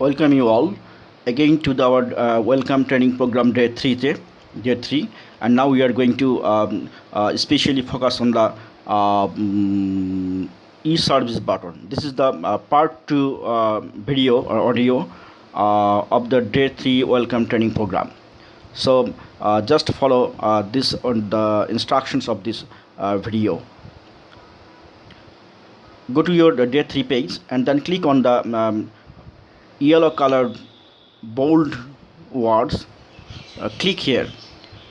welcome you all again to the, our uh, welcome training program day 3 day, day 3 and now we are going to um, uh, especially focus on the mm, e-service button. This is the uh, part 2 uh, video or audio uh, of the day 3 welcome training program. So uh, just follow this on the instructions of this video. Go to your day 3 page and then click on the um, yellow colored bold words. Uh, click here.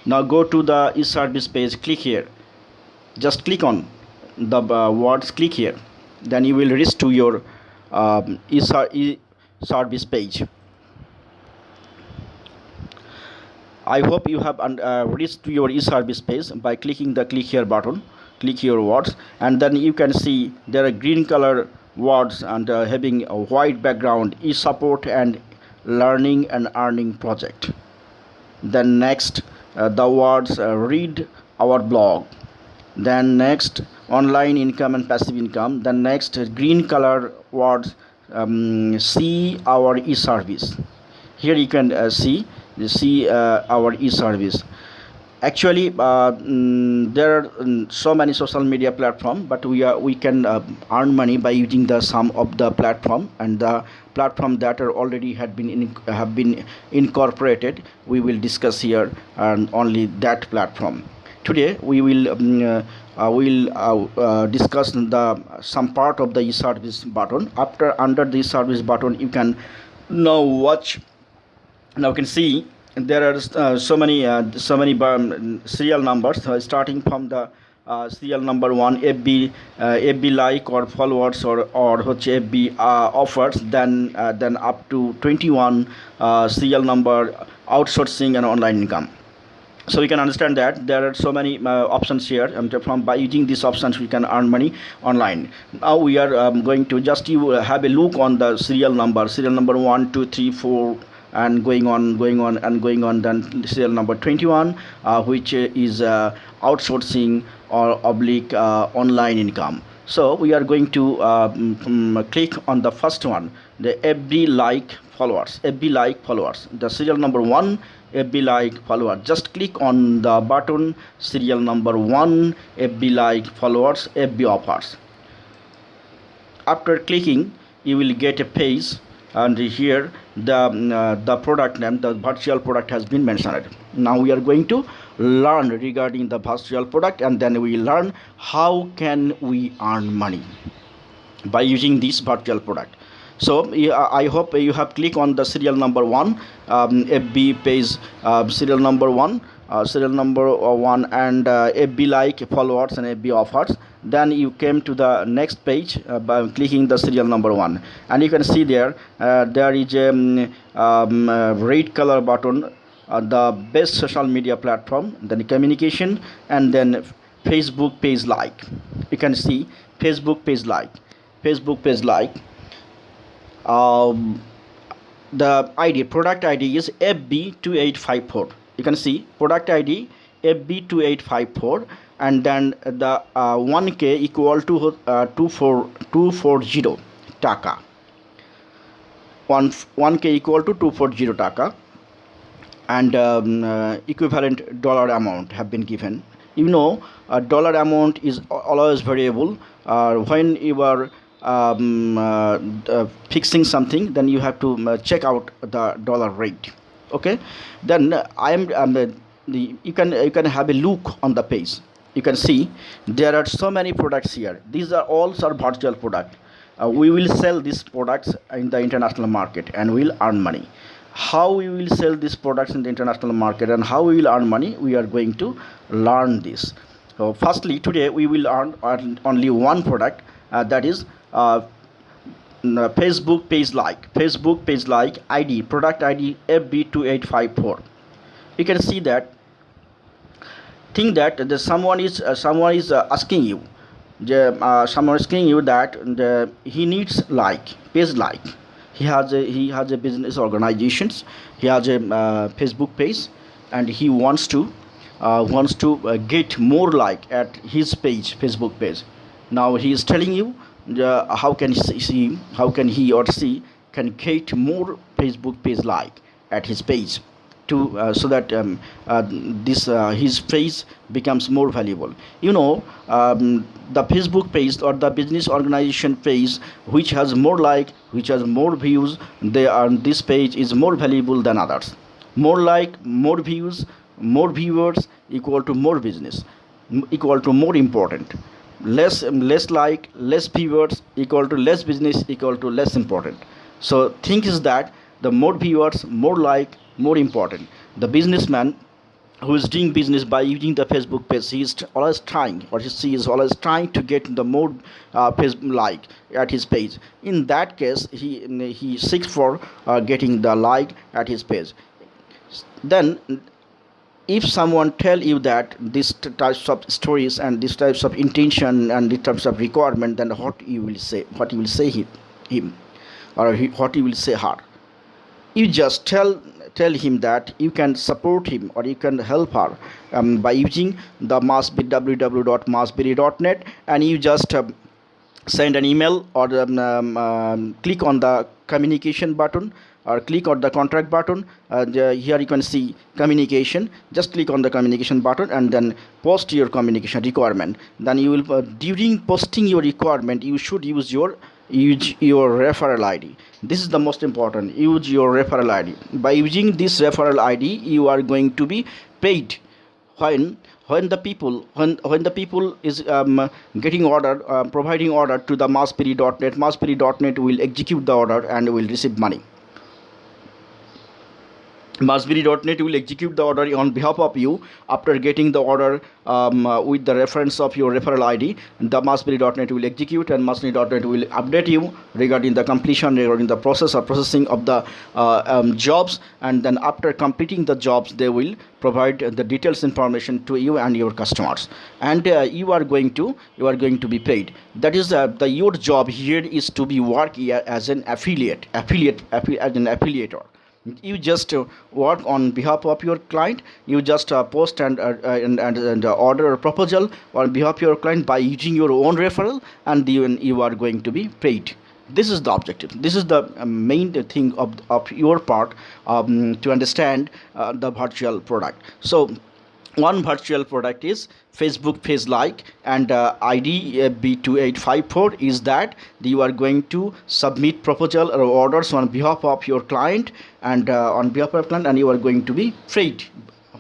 Now go to the e-service page. Click here. Just click on the uh, words. Click here. Then you will reach to your um, e-service page. I hope you have uh, reached to your e-service page by clicking the click here button. Click here words. And then you can see there are green color words and uh, having a white background e-support and learning and earning project. Then next uh, the words uh, read our blog. Then next online income and passive income. Then next uh, green color words um, see our e-service. Here you can uh, see see uh, our e-service actually uh, mm, there are mm, so many social media platform but we are we can uh, earn money by using the some of the platform and the platform that are already had been in, have been incorporated we will discuss here and only that platform. Today we will um, uh, uh, will uh, uh, discuss the some part of the e-service button. After under the service button you can now watch now you can see there are uh, so many uh, so many um, serial numbers. Uh, starting from the uh, serial number one FB uh, FB like or followers or or FB uh, offers then then up to 21 uh, serial number outsourcing and online income. So you can understand that there are so many uh, options here. And from by using these options we can earn money online. Now we are um, going to just you have a look on the serial number. Serial number one two three four and going on going on and going on then serial number 21 uh, which is uh, outsourcing or oblique uh, online income. So we are going to um, click on the first one the FB like followers FB like followers. The serial number one FB like follower just click on the button serial number one FB like followers FB offers. After clicking you will get a page and here the uh, the product name the virtual product has been mentioned. Now we are going to learn regarding the virtual product and then we learn how can we earn money by using this virtual product. So i hope you have clicked on the serial number one um, fb page uh, serial number one uh, serial number one and uh, FB like followers and FB offers then you came to the next page uh, by clicking the serial number one. And you can see there uh, there is a um, um, uh, red color button the best social media platform then communication and then Facebook page like. You can see Facebook page like Facebook page like. Um, the ID product ID is FB2854 you can see product id fb2854 and then the uh, 1k equal to uh, 240 taka. 1 1k equal to 240 taka. And um, uh, equivalent dollar amount have been given. You know a dollar amount is always variable. Uh, when you are um, uh, fixing something then you have to uh, check out the dollar rate. Okay? Then i am um, the, you can you can have a look on the page you can see there are so many products here. These are all of virtual product. Uh, we will sell these products in the international market and we'll earn money. How we will sell these products in the international market and how we will earn money we are going to learn this. So firstly today we will earn, only one product uh, that is uh, Facebook page like Facebook page like ID product ID FB2854 you can see that think that the someone is uh, someone is uh, asking you the, uh, someone asking you that the, he needs like page like. He has a he has a business organizations he has a uh, Facebook page and he wants to uh, wants to uh, get more like at his page Facebook page. Now he is telling you uh, how can he see how can he or she can get more facebook page like at his page to uh, so that um, uh, this uh, his page becomes more valuable. You know um, the facebook page or the business organization page which has more like which has more views they are this page is more valuable than others. More like more views more viewers equal to more business equal to more important. Less less like less viewers equal to less business equal to less important. So thing is that the more viewers more like more important. The businessman who is doing business by using the facebook page he is always trying or she is always trying to get the more uh, like at his page. In that case he he seeks for uh, getting the like at his page. Then if someone tell you that these types of stories and these types of intention and these types of requirement then what you will say what you will say him, him or he, what you will say her? You just tell tell him that you can support him or you can help her um, by using the massberry www.massberry.net and you just uh, send an email or um, um, um, click on the communication button or click on the contract button uh, here you can see communication. Just click on the communication button and then post your communication requirement. Then you will uh, during posting your requirement you should use your use your referral id this is the most important. Use your referral id by using this referral id you are going to be paid. When when the people when when the people is um, getting order uh, providing order to the massberry.net massberry.net will execute the order and will receive money Massberry.net will execute the order on behalf of you after getting the order um, uh, with the reference of your referral ID. The Massberry.net will execute and Massberry.net will update you regarding the completion, regarding the process or processing of the uh, um, jobs. And then after completing the jobs, they will provide the details information to you and your customers. And uh, you are going to you are going to be paid. That is uh, the your job here is to be work as an affiliate, affiliate, as an affiliator you just uh, work on behalf of your client. You just uh, post and, uh, uh and, and, and uh, order a proposal on behalf of your client by using your own referral and then you are going to be paid. This is the objective. This is the uh, main thing of, of your part um, to understand the virtual product. So one virtual product is facebook page like and uh, id b2854 is that you are going to submit proposal or orders on behalf of your client and uh, on behalf of client and you are going to be paid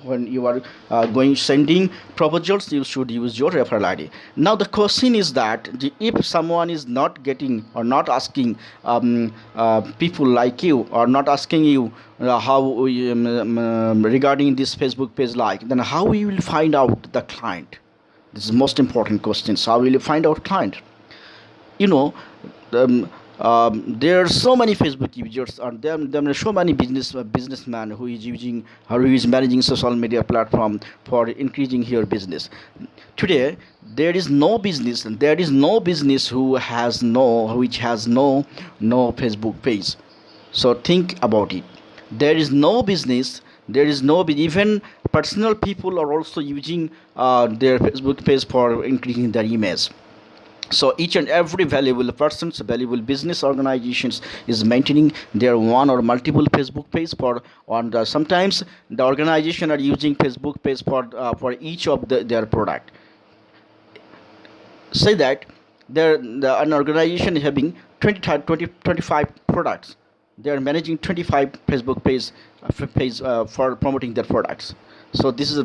when you are uh, going sending proposals you should use your referral id now the question is that if someone is not getting or not asking um, uh, people like you or not asking you uh, how um, um, regarding this facebook page like then how we will find out the client? This is most important question. So how will you find out client? You know um, um, there are so many Facebook users and there, there are so many business uh, businessmen who is using or who is managing social media platform for increasing your business. Today, there is no business. There is no business who has no which has no no Facebook page. So think about it. There is no business. There is no even personal people are also using uh, their Facebook page for increasing their image so each and every valuable persons valuable business organizations is maintaining their one or multiple facebook page for on the, sometimes the organization are using facebook page for uh, for each of the, their product. Say that there the, an organization is having 20, 20 25 products. They are managing 25 facebook page, uh, page uh, for promoting their products so this is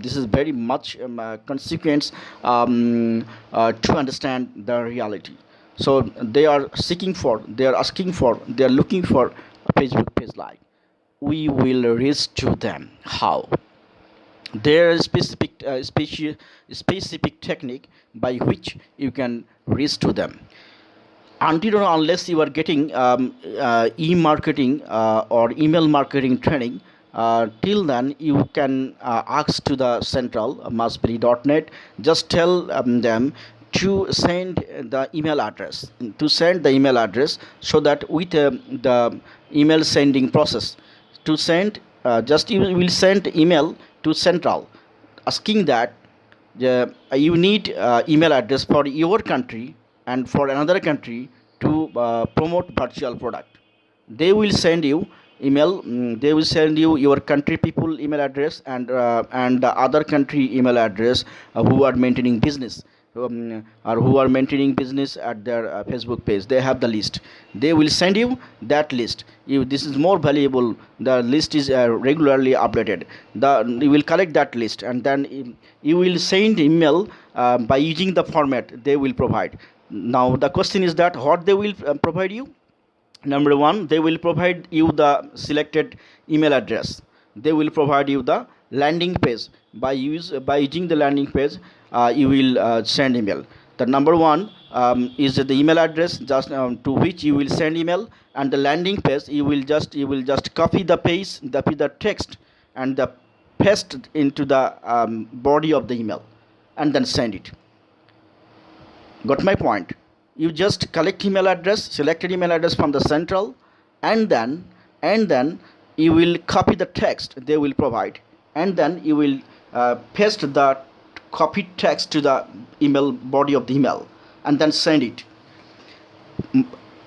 this is very much um, consequence um, uh, to understand the reality. So they are seeking for they are asking for they are looking for a facebook page like we will reach to them. How? There is specific uh, specific specific technique by which you can reach to them. Until or unless you are getting um, uh, e-marketing uh, or email marketing training uh, till then you can uh, ask to the central uh, just tell um, them to send the email address. To send the email address so that with uh, the email sending process to send uh, just you will send email to central asking that uh, you need email address for your country and for another country to promote virtual product. They will send you email. Mm, they will send you your country people email address and uh, and the other country email address uh, who are maintaining business um, or who are maintaining business at their uh, facebook page. They have the list. They will send you that list. If this is more valuable the list is uh, regularly updated. The you will collect that list and then you will send email uh, by using the format they will provide. Now the question is that what they will uh, provide you number one they will provide you the selected email address. They will provide you the landing page. By use by using the landing page uh, you will uh, send email. The number one um, is the email address. Just um, to which you will send email. And the landing page you will just you will just copy the page the, the text and the paste into the um, body of the email and then send it. Got my point you just collect email address selected email address from the central and then and then you will copy the text they will provide. And then you will uh, paste the copied text to the email body of the email and then send it.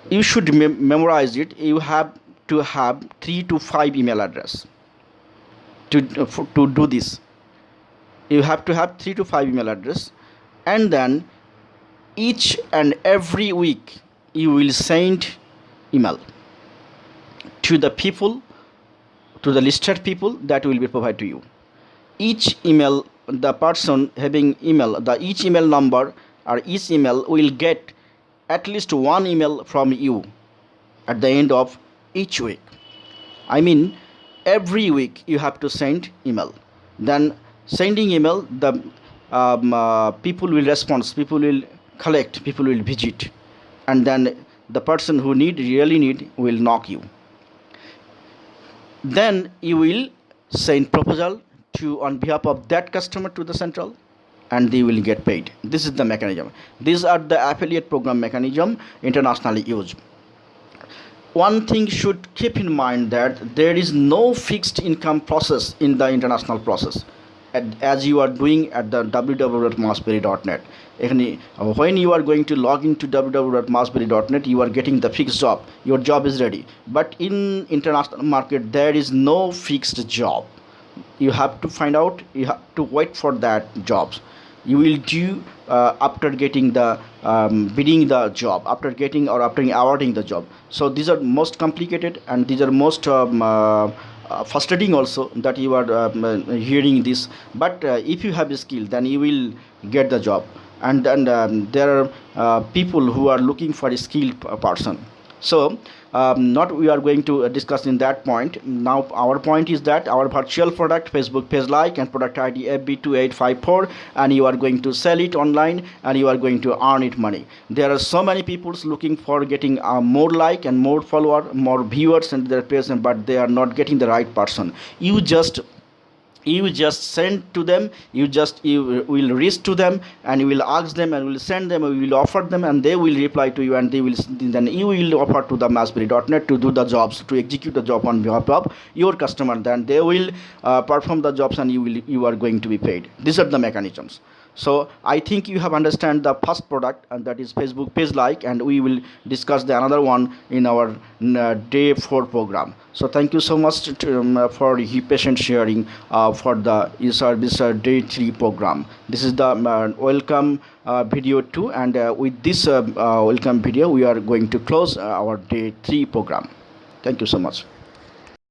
You should mem memorize it. You have to have three to five email address to, to do this. You have to have three to five email address and then each and every week you will send email to the people to the listed people that will be provided to you. Each email the person having email the each email number or each email will get at least one email from you at the end of each week. I mean every week you have to send email. Then sending email the um, uh, people will respond people will collect people will visit. And then the person who need really need will knock you. Then you will send proposal to on behalf of that customer to the central and they will get paid. This is the mechanism. These are the affiliate program mechanism internationally used. One thing should keep in mind that there is no fixed income process in the international process as you are doing at the www.massberry.net when you are going to log into www.massberry.net you are getting the fixed job. Your job is ready. But in international market there is no fixed job. You have to find out you have to wait for that jobs. You will do uh, after getting the um, bidding the job after getting or after awarding the job. So these are most complicated and these are most um, uh, uh, frustrating also that you are um, hearing this. But uh, if you have a skill then you will get the job. And then um, there are uh, people who are looking for a skilled person. So um, not we are going to discuss in that point. Now our point is that our virtual product facebook page like and product id fb2854 and you are going to sell it online and you are going to earn it money. There are so many people looking for getting uh, more like and more follower more viewers and their page but they are not getting the right person. You just you just send to them you just you will reach to them and you will ask them and will send them you will offer them and they will reply to you and they will then you will offer to the massberry.net to do the jobs to execute the job on behalf of your customer. Then they will uh, perform the jobs and you will you are going to be paid. These are the mechanisms so i think you have understand the first product and that is facebook page like and we will discuss the another one in our uh, day four program. So thank you so much to, um, for your patient sharing uh, for the e-service uh, day three program. This is the uh, welcome uh, video two and uh, with this welcome video we are going to close our day three program. Thank you so much